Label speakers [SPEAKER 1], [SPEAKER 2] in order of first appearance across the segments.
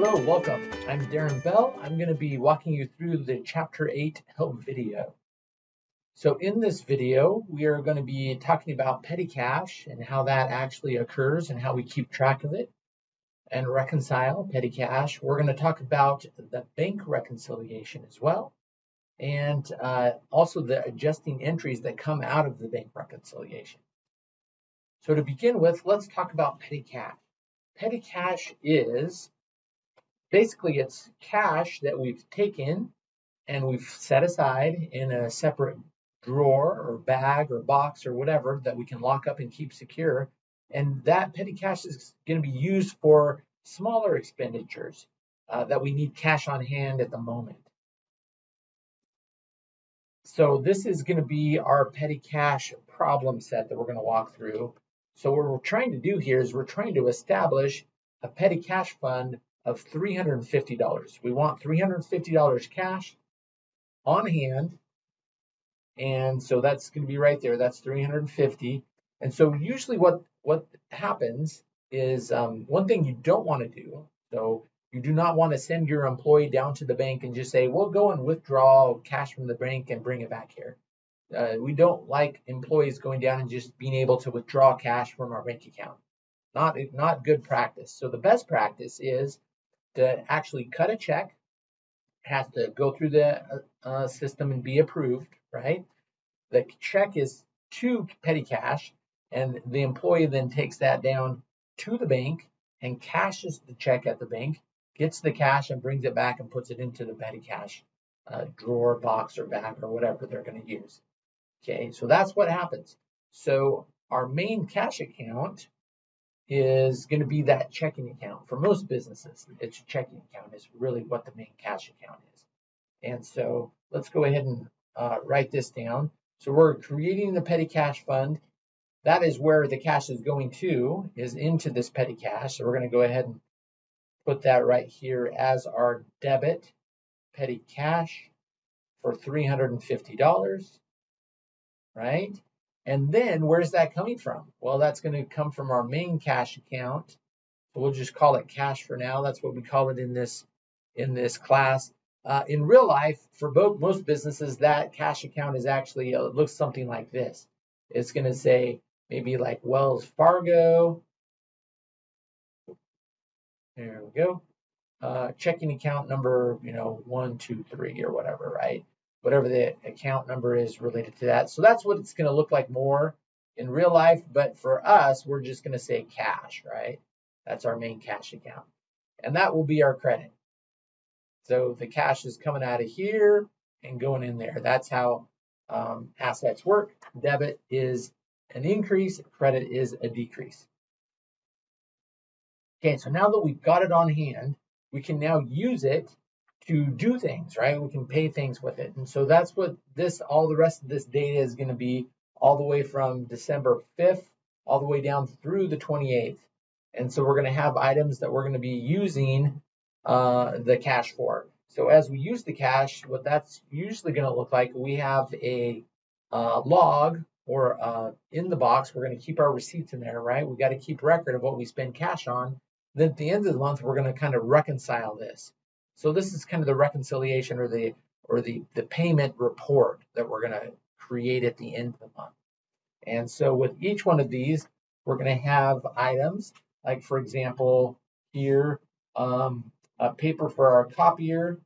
[SPEAKER 1] Hello, welcome. I'm Darren Bell. I'm going to be walking you through the Chapter 8 help video. So in this video, we are going to be talking about petty cash and how that actually occurs and how we keep track of it and reconcile petty cash. We're going to talk about the bank reconciliation as well and uh, also the adjusting entries that come out of the bank reconciliation. So to begin with, let's talk about petty cash. Petty cash is basically it's cash that we've taken and we've set aside in a separate drawer or bag or box or whatever that we can lock up and keep secure. And that petty cash is going to be used for smaller expenditures uh, that we need cash on hand at the moment. So this is going to be our petty cash problem set that we're going to walk through. So what we're trying to do here is we're trying to establish a petty cash fund of $350. We want $350 cash on hand. And so that's going to be right there. That's 350. And so usually what, what happens is um, one thing you don't want to do. So you do not want to send your employee down to the bank and just say, we'll go and withdraw cash from the bank and bring it back here. Uh, we don't like employees going down and just being able to withdraw cash from our bank account. Not, not good practice. So the best practice is to actually cut a check, has to go through the uh, uh, system and be approved, right? The check is to petty cash, and the employee then takes that down to the bank and cashes the check at the bank, gets the cash and brings it back and puts it into the petty cash uh, drawer, box, or bag, or whatever they're going to use. Okay, so that's what happens. So our main cash account is going to be that checking account. For most businesses, it's a checking account is really what the main cash account is. And so let's go ahead and uh, write this down. So we're creating the petty cash fund. That is where the cash is going to, is into this petty cash. So we're going to go ahead and put that right here as our debit petty cash for $350, right? And then where's that coming from? Well, that's going to come from our main cash account. We'll just call it cash for now. That's what we call it in this in this class. Uh, in real life, for both most businesses, that cash account is actually uh, looks something like this. It's going to say maybe like Wells Fargo. There we go. Uh, checking account number, you know, one, two, three, or whatever, right? Whatever the account number is related to that. So that's what it's going to look like more in real life. But for us, we're just going to say cash, right? That's our main cash account. And that will be our credit. So the cash is coming out of here and going in there. That's how um, assets work. Debit is an increase, credit is a decrease. Okay, so now that we've got it on hand, we can now use it to do things, right? We can pay things with it. And so that's what this, all the rest of this data is going to be all the way from December 5th, all the way down through the 28th. And so we're going to have items that we're going to be using uh, the cash for. So as we use the cash, what that's usually going to look like, we have a uh, log or uh, in the box, we're going to keep our receipts in there, right? We got to keep record of what we spend cash on. Then at the end of the month, we're going to kind of reconcile this. So this is kind of the reconciliation or the or the, the payment report that we're going to create at the end of the month. And so with each one of these, we're going to have items like, for example, here, um, a paper for our copier,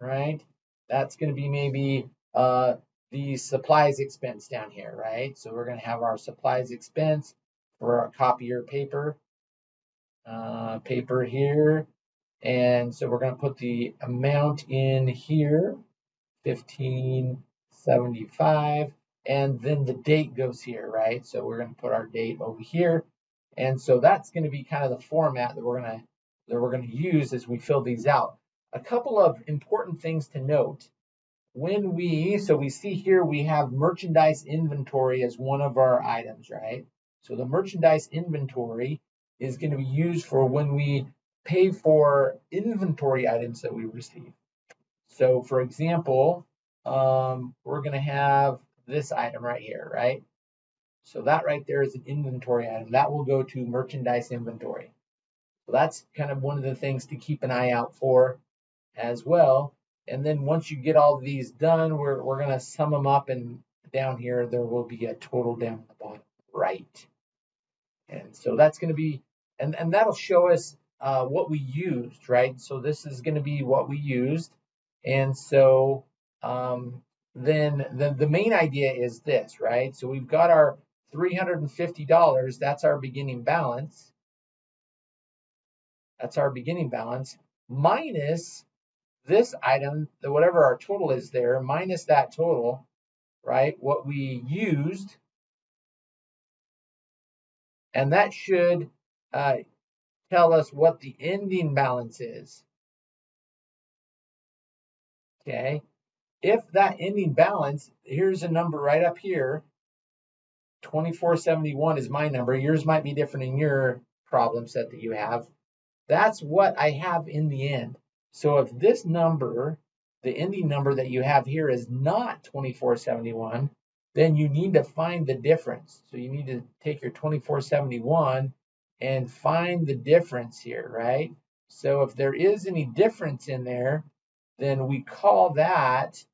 [SPEAKER 1] right? That's going to be maybe uh, the supplies expense down here, right? So we're going to have our supplies expense for our copier paper, uh, paper here, and so we're going to put the amount in here, 1575, and then the date goes here, right? So we're going to put our date over here. And so that's going to be kind of the format that we're going to that we're going to use as we fill these out. A couple of important things to note. When we, so we see here we have merchandise inventory as one of our items, right? So the merchandise inventory is going to be used for when we pay for inventory items that we receive. So for example, um, we're going to have this item right here, right? So that right there is an inventory item. That will go to merchandise inventory. So that's kind of one of the things to keep an eye out for as well. And then once you get all these done, we're, we're going to sum them up and down here, there will be a total down at the bottom right. And so that's going to be, and, and that'll show us uh, what we used, right? So this is going to be what we used. And so um, then the, the main idea is this, right? So we've got our $350, that's our beginning balance. That's our beginning balance minus this item, whatever our total is there, minus that total, right? What we used. And that should uh, tell us what the ending balance is. Okay. If that ending balance, here's a number right up here, 2471 is my number. Yours might be different in your problem set that you have. That's what I have in the end. So if this number, the ending number that you have here is not 2471, then you need to find the difference. So you need to take your 2471 and find the difference here, right? So if there is any difference in there, then we call that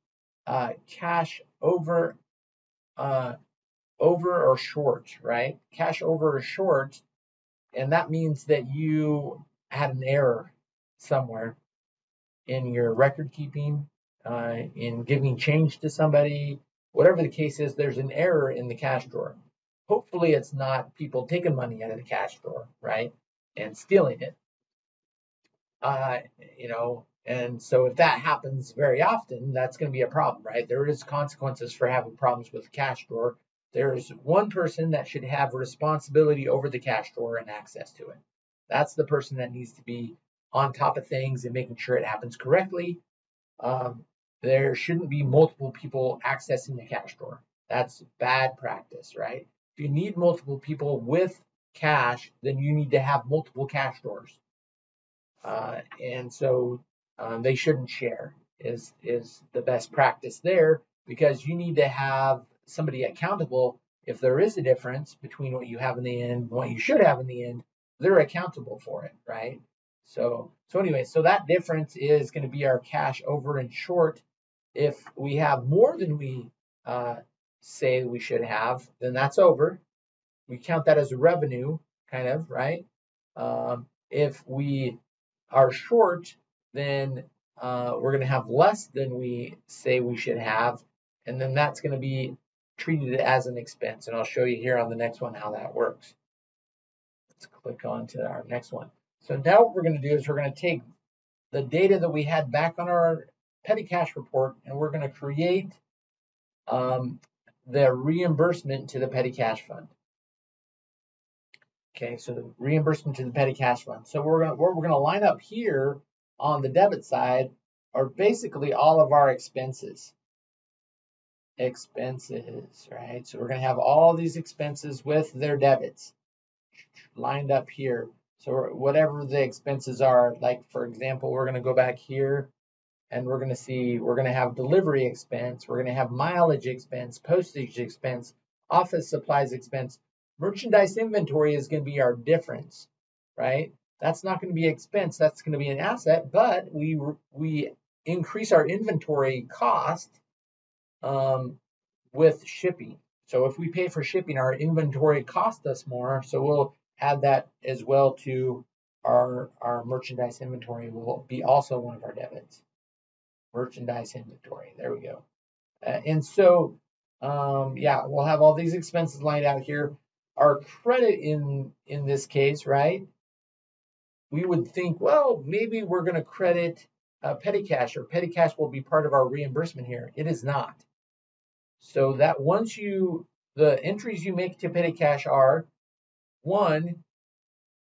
[SPEAKER 1] uh, cash over uh, over or short, right? Cash over or short, and that means that you had an error somewhere in your record keeping, uh, in giving change to somebody, whatever the case is, there's an error in the cash drawer. Hopefully, it's not people taking money out of the cash drawer, right, and stealing it. Uh, you know, and so if that happens very often, that's going to be a problem, right? There is consequences for having problems with the cash drawer. There's one person that should have responsibility over the cash drawer and access to it. That's the person that needs to be on top of things and making sure it happens correctly. Um, there shouldn't be multiple people accessing the cash drawer. That's bad practice, right? If you need multiple people with cash, then you need to have multiple cash drawers. Uh, and so um, they shouldn't share is is the best practice there because you need to have somebody accountable. If there is a difference between what you have in the end and what you should have in the end they're accountable for it right? So so anyway so that difference is going to be our cash over and short. If we have more than we uh, say we should have then that's over we count that as revenue kind of right um, if we are short then uh, we're going to have less than we say we should have and then that's going to be treated as an expense. And I'll show you here on the next one how that works. Let's click on to our next one. So now what we're going to do is we're going to take the data that we had back on our petty cash report and we're going to create um, the reimbursement to the petty cash fund. Okay, so the reimbursement to the petty cash fund. So we're what we're going to line up here on the debit side are basically all of our expenses expenses, right? So we're going to have all these expenses with their debits lined up here. So whatever the expenses are, like for example, we're going to go back here and we're going to see, we're going to have delivery expense, we're going to have mileage expense, postage expense, office supplies expense. Merchandise inventory is going to be our difference, right? That's not going to be expense, that's going to be an asset, but we we increase our inventory cost um, with shipping. So if we pay for shipping, our inventory cost us more. So we'll add that as well to our, our merchandise inventory will be also one of our debits. Merchandise inventory, there we go. Uh, and so, um, yeah, we'll have all these expenses lined out here. Our credit in, in this case, right? We would think, well, maybe we're going to credit uh, petty cash or petty cash will be part of our reimbursement here. It is not. So that once you, the entries you make to petty cash are one,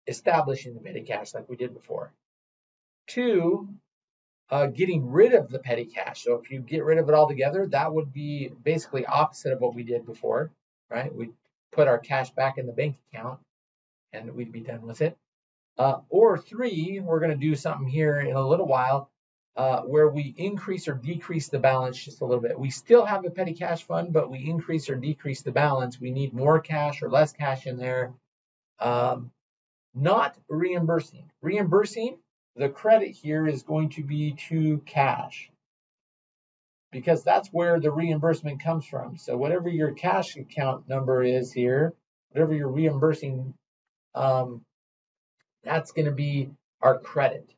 [SPEAKER 1] establishing the petty cash like we did before. Two, uh, getting rid of the petty cash. So if you get rid of it altogether, that would be basically opposite of what we did before, right? We put our cash back in the bank account and we'd be done with it. Uh, or three, we're going to do something here in a little while uh, where we increase or decrease the balance just a little bit. We still have a petty cash fund, but we increase or decrease the balance. We need more cash or less cash in there. Um, not reimbursing. Reimbursing, the credit here is going to be to cash because that's where the reimbursement comes from. So whatever your cash account number is here, whatever you're reimbursing, um, that's going to be our credit.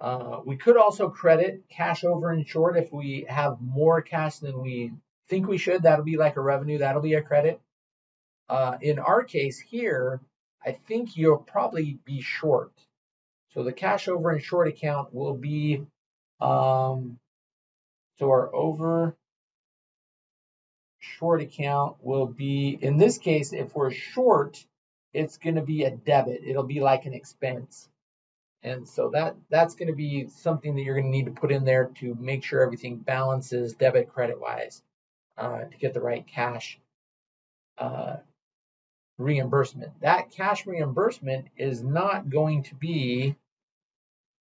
[SPEAKER 1] Uh, we could also credit cash over and short if we have more cash than we think we should. That'll be like a revenue. That'll be a credit. Uh, in our case here, I think you'll probably be short. So the cash over and short account will be, um, so our over short account will be, in this case, if we're short, it's going to be a debit. It'll be like an expense. And so that that's going to be something that you're going to need to put in there to make sure everything balances debit credit wise uh, to get the right cash uh, reimbursement. That cash reimbursement is not going to be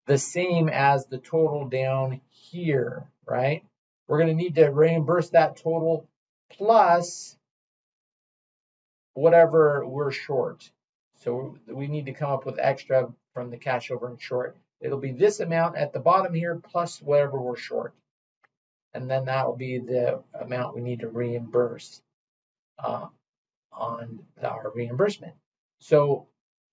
[SPEAKER 1] the same as the total down here, right? We're going to need to reimburse that total plus whatever we're short. So we need to come up with extra from the cash over and short. It'll be this amount at the bottom here plus whatever we're short. And then that will be the amount we need to reimburse. Uh, on our reimbursement. So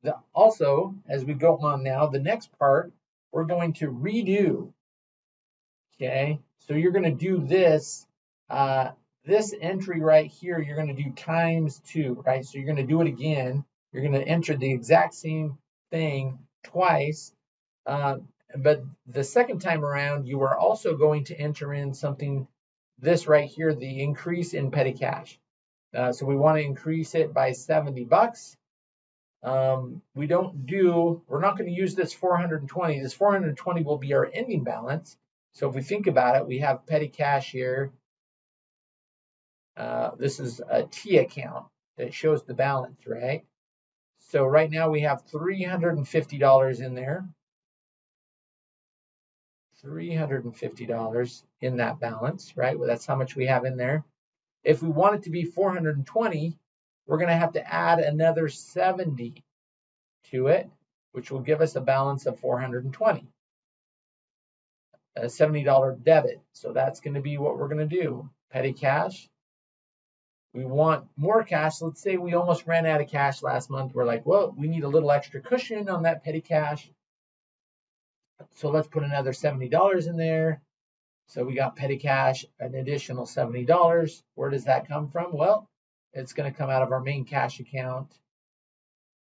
[SPEAKER 1] the, also, as we go on now, the next part, we're going to redo. Okay, so you're going to do this, uh, this entry right here, you're going to do times two, right? So you're going to do it again. You're going to enter the exact same thing twice. Uh, but the second time around, you are also going to enter in something, this right here, the increase in petty cash. Uh, so we want to increase it by 70 bucks. Um, we don't do, we're not going to use this 420. This 420 will be our ending balance. So if we think about it, we have petty cash here. Uh, this is a T account that shows the balance, right? So right now we have $350 in there. $350 in that balance, right? Well, that's how much we have in there. If we want it to be 420, we're going to have to add another 70 to it, which will give us a balance of 420. A $70 debit. So that's going to be what we're going to do. Petty cash. We want more cash. Let's say we almost ran out of cash last month. We're like, well, we need a little extra cushion on that petty cash. So let's put another $70 in there. So we got petty cash, an additional $70. Where does that come from? Well, it's going to come out of our main cash account,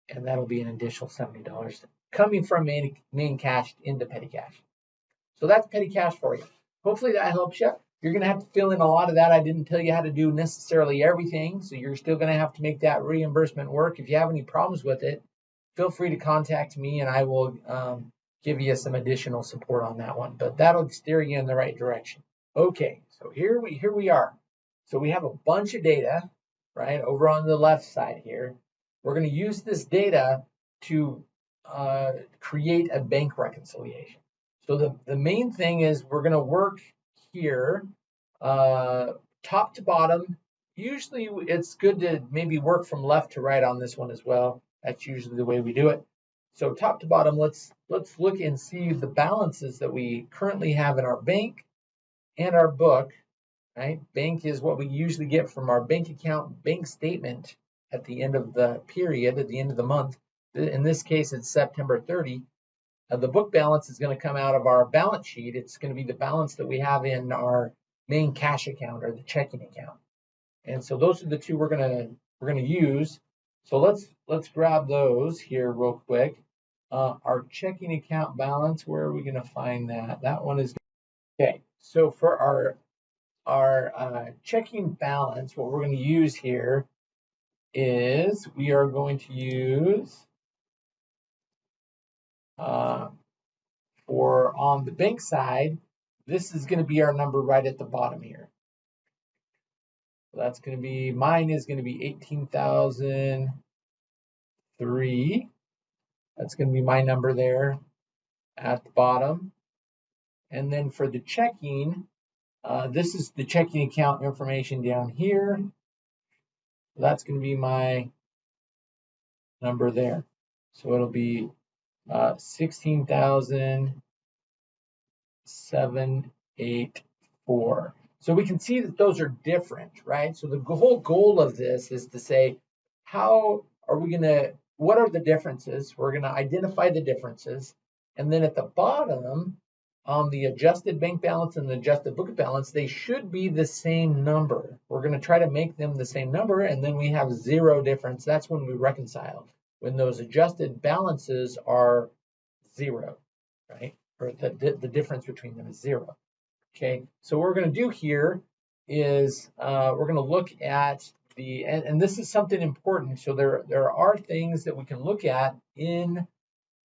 [SPEAKER 1] and that'll be an additional $70 coming from main, main cash into petty cash. So that's petty cash for you. Hopefully that helps you. You're going to have to fill in a lot of that. I didn't tell you how to do necessarily everything, so you're still going to have to make that reimbursement work. If you have any problems with it, feel free to contact me and I will um, give you some additional support on that one, but that'll steer you in the right direction. Okay, so here we here we are. So we have a bunch of data, right, over on the left side here. We're going to use this data to uh, create a bank reconciliation. So the, the main thing is we're going to work here uh, top to bottom. Usually it's good to maybe work from left to right on this one as well. That's usually the way we do it. So top to bottom, let's let's look and see the balances that we currently have in our bank and our book. Right, bank is what we usually get from our bank account bank statement at the end of the period, at the end of the month. In this case, it's September 30. Uh, the book balance is going to come out of our balance sheet. It's going to be the balance that we have in our main cash account or the checking account. And so those are the two we're going to we're going to use. So let's let's grab those here real quick. Uh, our checking account balance, where are we going to find that? That one is okay. So for our our uh, checking balance, what we're going to use here is we are going to use uh, for on the bank side, this is going to be our number right at the bottom here. That's going to be, mine is going to be 18,003. That's going to be my number there at the bottom. And then for the checking, uh, this is the checking account information down here. That's going to be my number there. So it'll be uh, 16,784. So we can see that those are different, right? So the whole goal of this is to say, how are we going to, what are the differences? We're going to identify the differences. And then at the bottom, on the adjusted bank balance and the adjusted book balance, they should be the same number. We're going to try to make them the same number, and then we have zero difference. That's when we reconcile. When those adjusted balances are zero, right? Or the, the difference between them is zero. Okay, so what we're going to do here is uh, we're going to look at the, and, and, this is something important. So there, there are things that we can look at in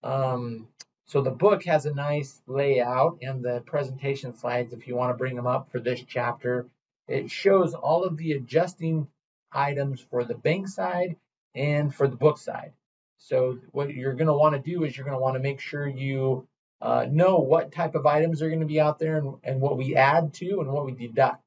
[SPEAKER 1] um, so the book has a nice layout and the presentation slides, if you want to bring them up for this chapter, it shows all of the adjusting items for the bank side and for the book side. So what you're going to want to do is you're going to want to make sure you uh, know what type of items are going to be out there and, and what we add to and what we deduct.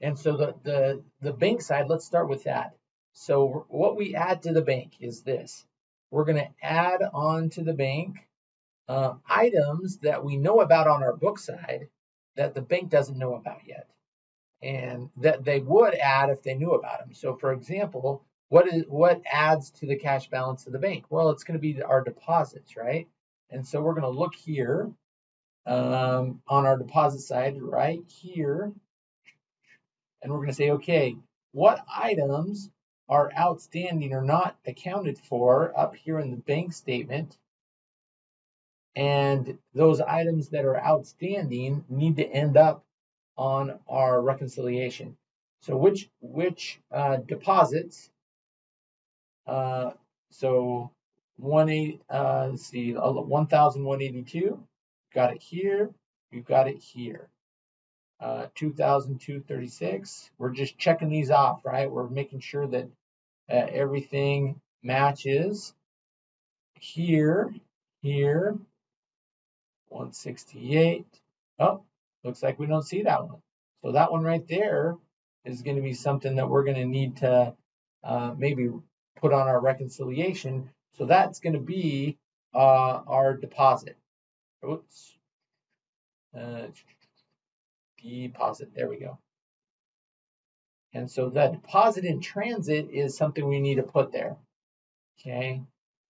[SPEAKER 1] And so the, the, the bank side, let's start with that. So what we add to the bank is this we're going to add on to the bank uh, items that we know about on our book side that the bank doesn't know about yet and that they would add if they knew about them. So for example, what is what adds to the cash balance of the bank? Well, it's going to be our deposits, right? And so we're going to look here um, on our deposit side right here, and we're going to say, okay, what items are outstanding or not accounted for up here in the bank statement. And those items that are outstanding need to end up on our reconciliation. So which which uh, deposits? Uh, so one eight. Uh, let's see, one thousand one eighty two. Got it here. You got it here. Uh, 2002-36. We're just checking these off, right? We're making sure that uh, everything matches. Here, here, 168. Oh, looks like we don't see that one. So that one right there is going to be something that we're going to need to uh, maybe put on our reconciliation. So that's going to be uh, our deposit. Oops. Uh, deposit. There we go. And so that deposit in transit is something we need to put there. Okay,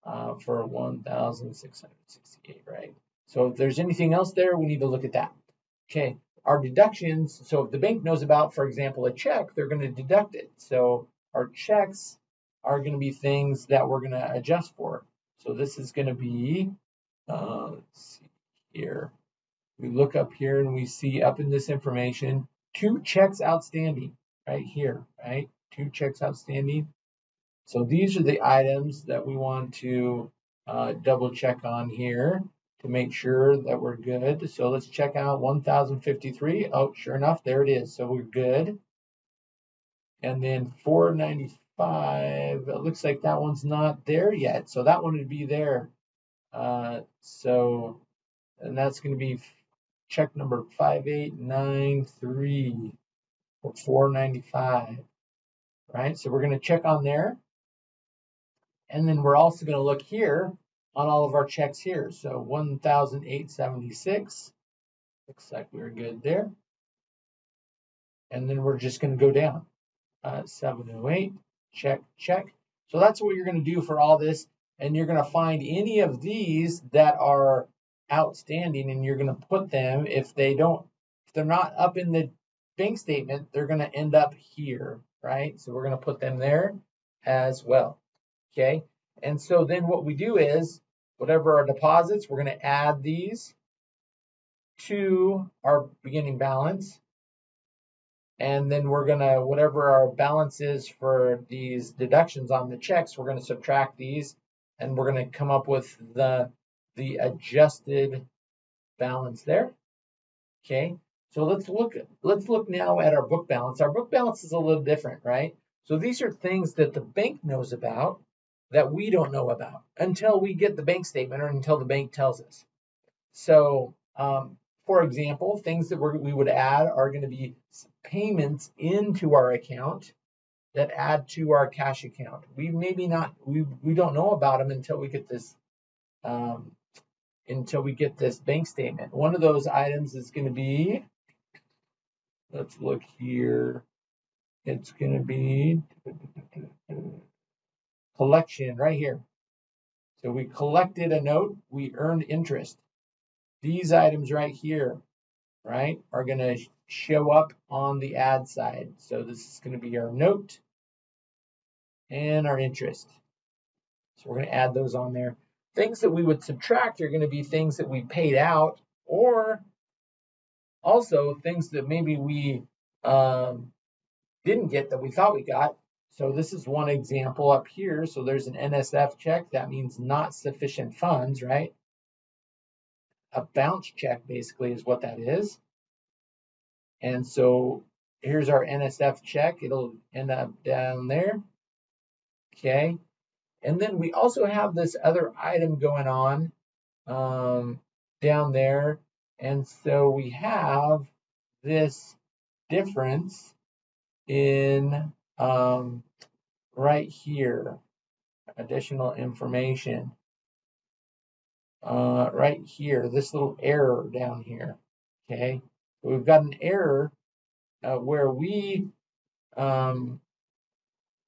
[SPEAKER 1] uh, for 1,668, right? So if there's anything else there, we need to look at that. Okay, our deductions, so if the bank knows about, for example, a check, they're going to deduct it. So our checks are going to be things that we're going to adjust for. So this is going to be, uh, let's see here. We look up here and we see up in this information, two checks outstanding right here, right? Two checks outstanding. So these are the items that we want to uh, double check on here to make sure that we're good. So let's check out 1053. Oh, sure enough, there it is. So we're good. And then 495, it looks like that one's not there yet. So that one would be there. Uh, so, and that's going to be check number 5893 for 495, right? So we're going to check on there. And then we're also going to look here on all of our checks here. So 1,876, looks like we're good there. And then we're just going to go down. Uh, 708, check, check. So that's what you're going to do for all this. And you're going to find any of these that are outstanding and you're going to put them if they don't, if they're not up in the bank statement, they're going to end up here, right? So we're going to put them there as well, okay? And so then what we do is, whatever our deposits, we're going to add these to our beginning balance. And then we're going to, whatever our balance is for these deductions on the checks, we're going to subtract these and we're going to come up with the, the adjusted balance there. Okay, so let's look let's look now at our book balance. Our book balance is a little different, right? So these are things that the bank knows about that we don't know about until we get the bank statement or until the bank tells us. So, um, for example, things that we would add are going to be payments into our account that add to our cash account. We maybe not, we, we don't know about them until we get this, um, until we get this bank statement. One of those items is going to be, let's look here. It's going to be collection right here. So we collected a note, we earned interest. These items right here, right, are going to show up on the add side. So this is going to be our note and our interest. So we're going to add those on there. Things that we would subtract are going to be things that we paid out or also things that maybe we um, didn't get that we thought we got. So this is one example up here. So there's an NSF check. That means not sufficient funds, right? A bounce check basically is what that is. And so here's our NSF check. It'll end up down there. Okay. And then we also have this other item going on um, down there. And so we have this difference in um, right here, additional information. Uh, right here, this little error down here, okay? we've got an error uh, where we um,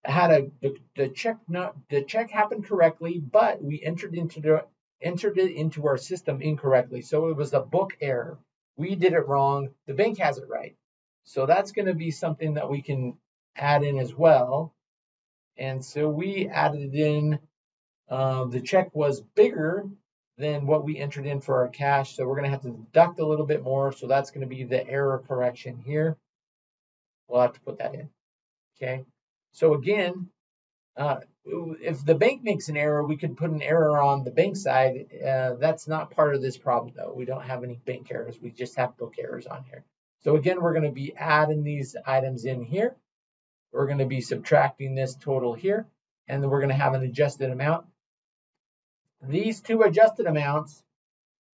[SPEAKER 1] had a the, the check not the check happened correctly, but we entered into the entered it into our system incorrectly. So it was a book error. We did it wrong. The bank has it right. So that's going to be something that we can add in as well. And so we added in, uh, the check was bigger than what we entered in for our cash. So we're going to have to deduct a little bit more. So that's going to be the error correction here. We'll have to put that in. Okay. So again, uh, if the bank makes an error, we could put an error on the bank side. Uh, that's not part of this problem though. We don't have any bank errors. We just have book errors on here. So again, we're going to be adding these items in here. We're going to be subtracting this total here, and then we're going to have an adjusted amount. These two adjusted amounts,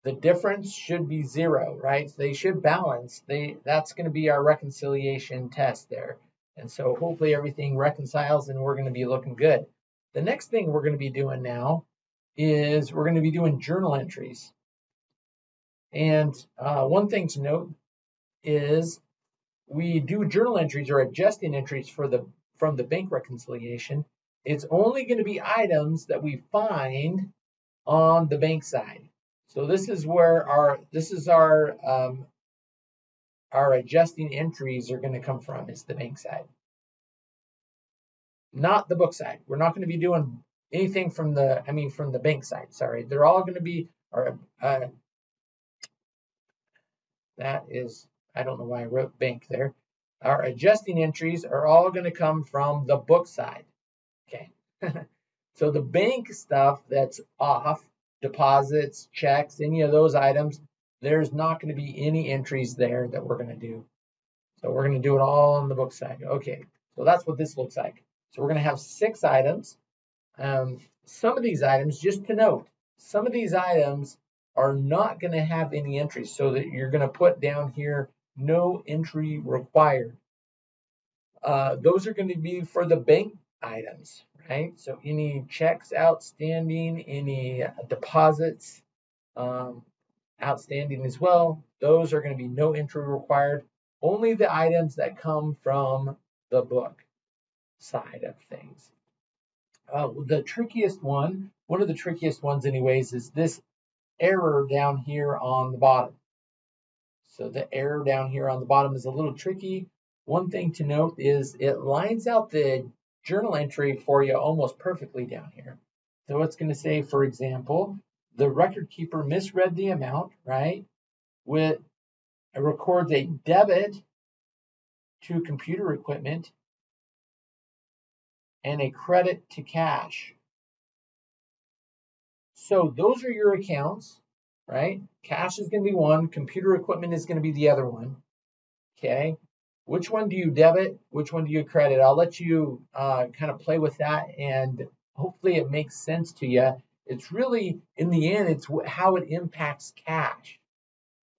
[SPEAKER 1] the difference should be zero, right? They should balance. They That's going to be our reconciliation test there. And so hopefully everything reconciles and we're going to be looking good. The next thing we're going to be doing now is we're going to be doing journal entries. And uh, one thing to note is we do journal entries or adjusting entries for the from the bank reconciliation, it's only going to be items that we find on the bank side. So this is where our this is our um, our adjusting entries are going to come from is the bank side, not the book side. We're not going to be doing anything from the I mean from the bank side. Sorry, they're all going to be or uh, that is I don't know why I wrote bank there. Our adjusting entries are all going to come from the book side. Okay. so the bank stuff that's off, deposits, checks, any of those items, there's not going to be any entries there that we're going to do. So we're going to do it all on the book side. Okay. So that's what this looks like. So we're going to have six items. Um, some of these items, just to note, some of these items are not going to have any entries so that you're going to put down here no entry required. Uh, those are going to be for the bank items, right? So any checks outstanding, any deposits um, outstanding as well, those are going to be no entry required. Only the items that come from the book side of things. Uh, the trickiest one, one of the trickiest ones anyways, is this error down here on the bottom. So the error down here on the bottom is a little tricky. One thing to note is it lines out the journal entry for you almost perfectly down here. So it's going to say, for example, the record keeper misread the amount, right? With it records a debit to computer equipment and a credit to cash. So those are your accounts right? Cash is going to be one, computer equipment is going to be the other one. Okay, which one do you debit? Which one do you credit? I'll let you uh, kind of play with that and hopefully it makes sense to you. It's really, in the end, it's how it impacts cash,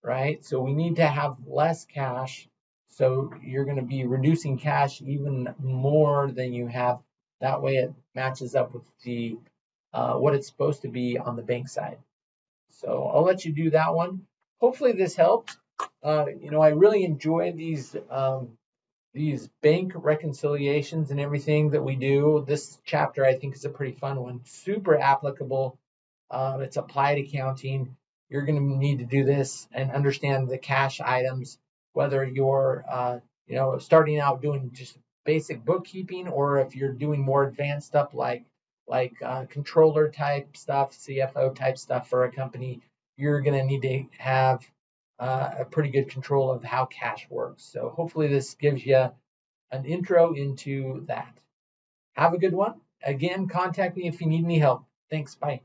[SPEAKER 1] right? So we need to have less cash So you're going to be reducing cash even more than you have. That way it matches up with the uh, what it's supposed to be on the bank side. So I'll let you do that one. Hopefully this helped. Uh, you know, I really enjoy these um, these bank reconciliations and everything that we do. This chapter I think is a pretty fun one, super applicable. Uh, it's applied accounting. You're going to need to do this and understand the cash items, whether you're uh, you know starting out doing just basic bookkeeping or if you're doing more advanced stuff like like uh, controller type stuff, CFO type stuff for a company. You're going to need to have uh, a pretty good control of how cash works. So hopefully this gives you an intro into that. Have a good one. Again, contact me if you need any help. Thanks. Bye.